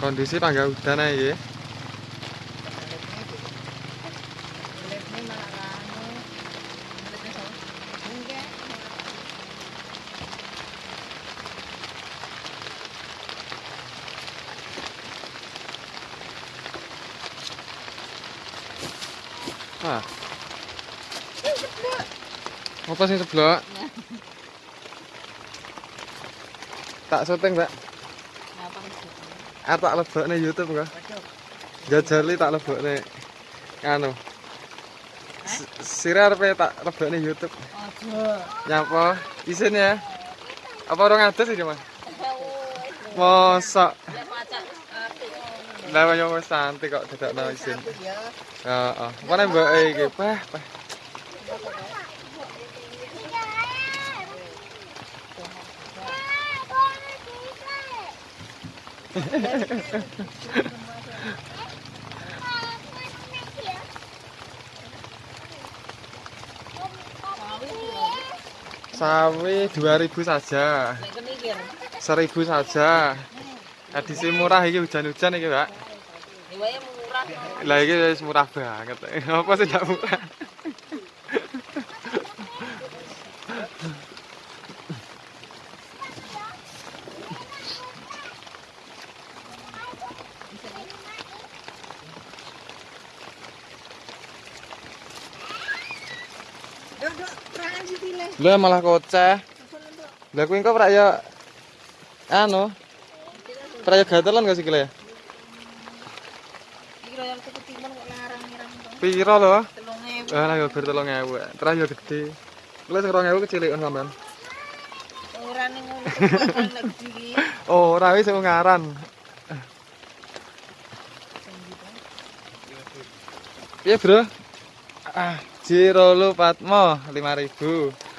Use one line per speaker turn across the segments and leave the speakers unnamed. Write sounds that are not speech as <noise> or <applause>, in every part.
kondisi tangga udan aja ya. Ah. Apa sih sebelah tak syuting mbak Are tak lebokne YouTube kok. Jajali tak lebokne anu. Sire arepe tak lebokne YouTube. aja Nyapa? Isin ya. Apa orang ada iki Mas? Mosok. Lah wayo wis santai kok dadakno isin. Heeh. Apa nek iki, Pak? Pak. Sawi 2000 saja. 1000 saja. Edisi murah iki hujan-hujan iki mbak lah iki wis murah banget. <laughs> Apa sih murah Lha malah koceh. Lah kuwi engko prak ya anu. Prak ya gatelan gak sih kile? Piro lho? Ah lah yo ber 3000. Terus yo gede. Lha sing 2000 kecilikan sampean. <laughs> Oh, ora wis ngaran. Piye, Bro? Ah, Jiro lu Patmo 5000.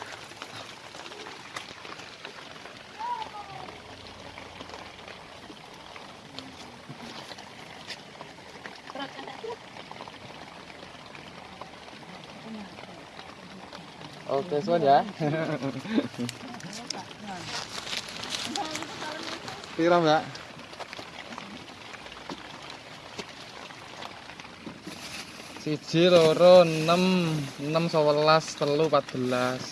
Suan ya. Piro, Mbak? Siji, loro, enam, enam, sebelas, telu, empat belas.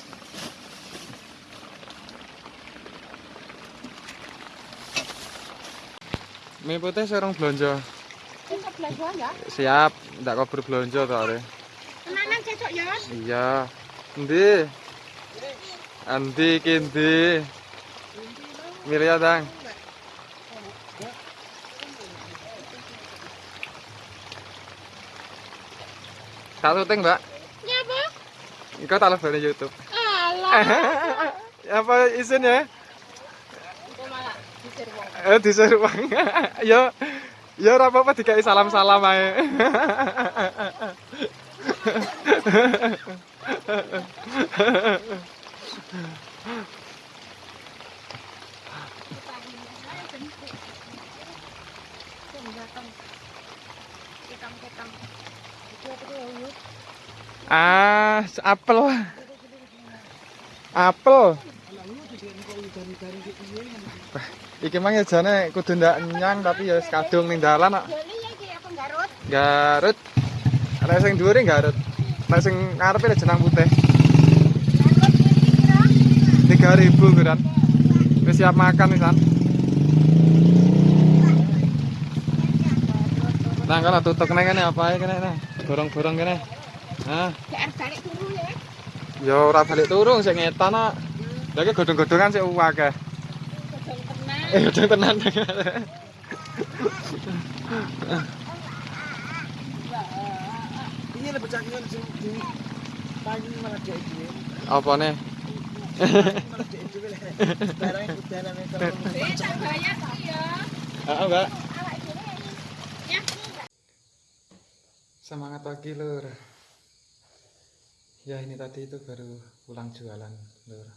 Mie putih serong belanja. Siap, ndak kober belanja to are.
Tenanan cecok ya.
Iya. Endi? Endi ki endi? Mirya dang. Tak syuting, Mbak.
Nyapa?
Engko tak lebih YouTube.
Alah.
Apa isin ya? Eh disuruh Bang. Yo yo ora apa-apa dikai salam-salam ae. Ah, apel. Apel. Iki mang ya jane kudu ndak nyang tapi ya kadung ning dalan kok.
Garut?
Garut. Nek sing dhuwure Garut. Nek sing ngarepe jenang putih.
Garut iki pira?
3000 kuran. Wis siap makan wisan. Nah, kalau tutuk kene kene apa ae kene kene. Borong-borong kene. Nah,
Jar balik turu ya.
ya ora balik turun sing ngetan kok. Lah iki godhong-godhongan sik akeh.
Kocok tenan.
Eh, godhong tenan. <laughs>
Lebih cakingan di malah.
Apa nih?
Malah. Barang kalau
Eh, tak bayar ya.
Ah, Mbak.
Ya.
Semangat pagi, Lur. Ya, ini tadi itu baru pulang jualan, Lur.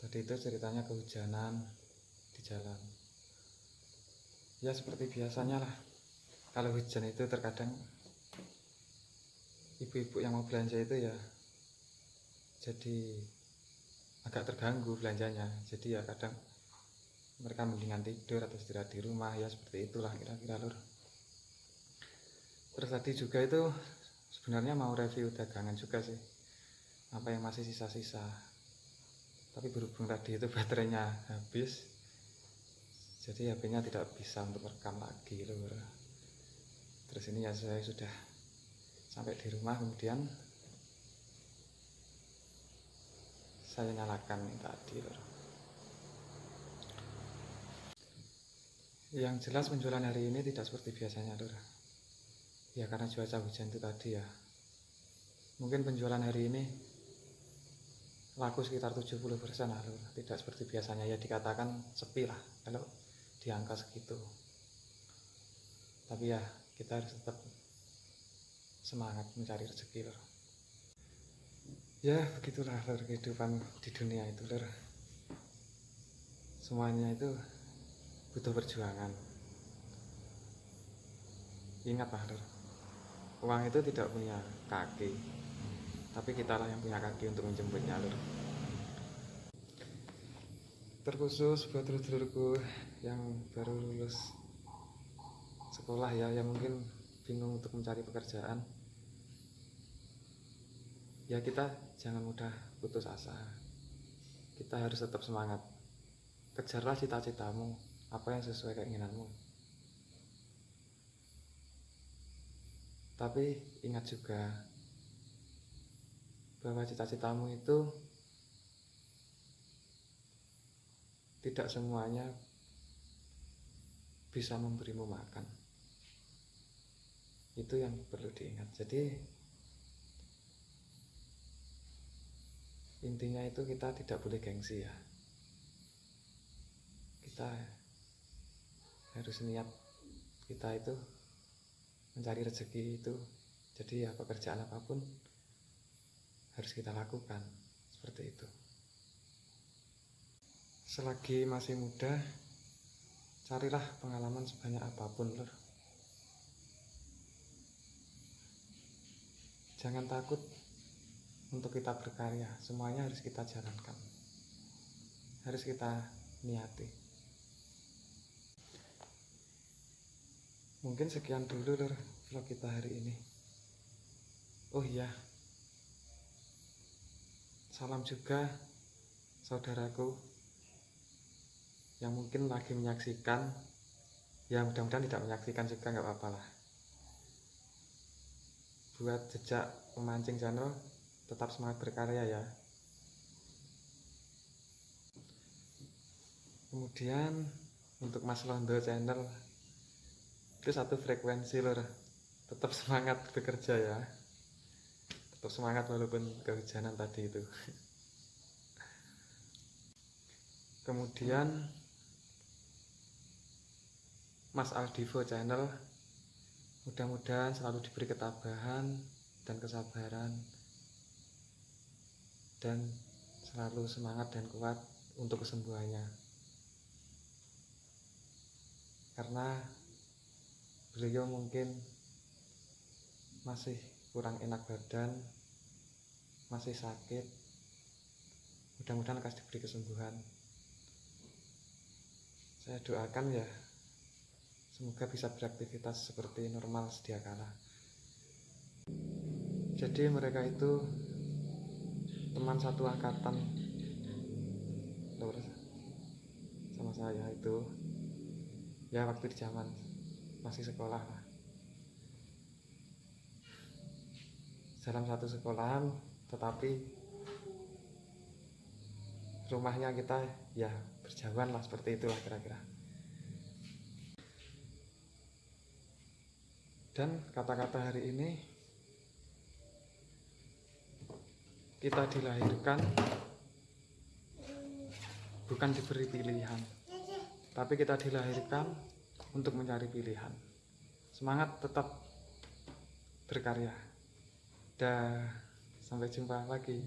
Tadi itu ceritanya kehujanan di jalan. Ya, seperti biasanya lah. Kalau hujan itu terkadang ibu-ibu yang mau belanja itu ya jadi agak terganggu belanjanya. Jadi ya kadang mereka mendingan tidur atau istirahat di rumah ya seperti itulah kira-kira lur. Terus tadi juga itu sebenarnya mau review dagangan juga sih apa yang masih sisa-sisa. Tapi berhubung tadi itu baterainya habis jadi HP-nya tidak bisa untuk rekam lagi lur. Terus ini ya saya sudah sampai di rumah kemudian saya nyalakan ini tadi yang jelas penjualan hari ini tidak seperti biasanya lur. Ya karena cuaca hujan itu tadi ya. Mungkin penjualan hari ini laku sekitar 70% lah tidak seperti biasanya. Ya dikatakan sepi lah kalau di angka segitu. Tapi ya kita harus tetap semangat mencari rezeki lur ya begitulah lur kehidupan di dunia itu lur semuanya itu butuh perjuangan. Ingatlah lur uang itu tidak punya kaki tapi kita lah yang punya kaki untuk menjemputnya lur terkhusus buat dulur-dulurku yang baru lulus sekolah ya yang mungkin bingung untuk mencari pekerjaan ya kita jangan mudah putus asa. Kita harus tetap semangat. Kejarlah cita-citamu apa yang sesuai keinginanmu. Tapi ingat juga bahwa cita-citamu itu tidak semuanya bisa memberimu makan. Itu yang perlu diingat. Jadi intinya itu kita tidak boleh gengsi ya. Kita harus niat kita itu mencari rezeki itu. Jadi ya pekerjaan apa pun harus kita lakukan seperti itu. Selagi masih muda carilah pengalaman sebanyak apa pun lur. Jangan takut untuk kita berkarya semuanya harus kita jalankan. Harus kita niati. Mungkin sekian dulu lur vlog kita hari ini. Oh iya. Salam juga saudaraku yang mungkin lagi menyaksikan. Ya mudah-mudahan tidak menyaksikan juga nggak apa-apa lah. Buat jejak pemancing channel tetap semangat berkarya ya. Kemudian untuk Mas Londo channel itu satu frekuensi lor tetap semangat bekerja ya. Tetap semangat walaupun kehujanan tadi itu. Kemudian Mas Aldivo channel mudah-mudahan selalu diberi ketabahan dan kesabaran dan selalu semangat dan kuat untuk kesembuhannya. Karena beliau mungkin masih kurang enak badan masih sakit mudah-mudahan kasih diberi kesembuhan. Saya doakan ya semoga bisa beraktivitas seperti normal sedia kala. Jadi mereka itu teman satu angkatan. Sama saya itu. Ya waktu di zaman masih sekolah lah. Dalam satu sekolahan tetapi rumahnya kita ya berjauhan lah seperti itulah kira-kira. Dan kata-kata hari ini kita dilahirkan bukan diberi pilihan tapi kita dilahirkan untuk mencari pilihan. Semangat tetap berkarya. Dah sampai jumpa lagi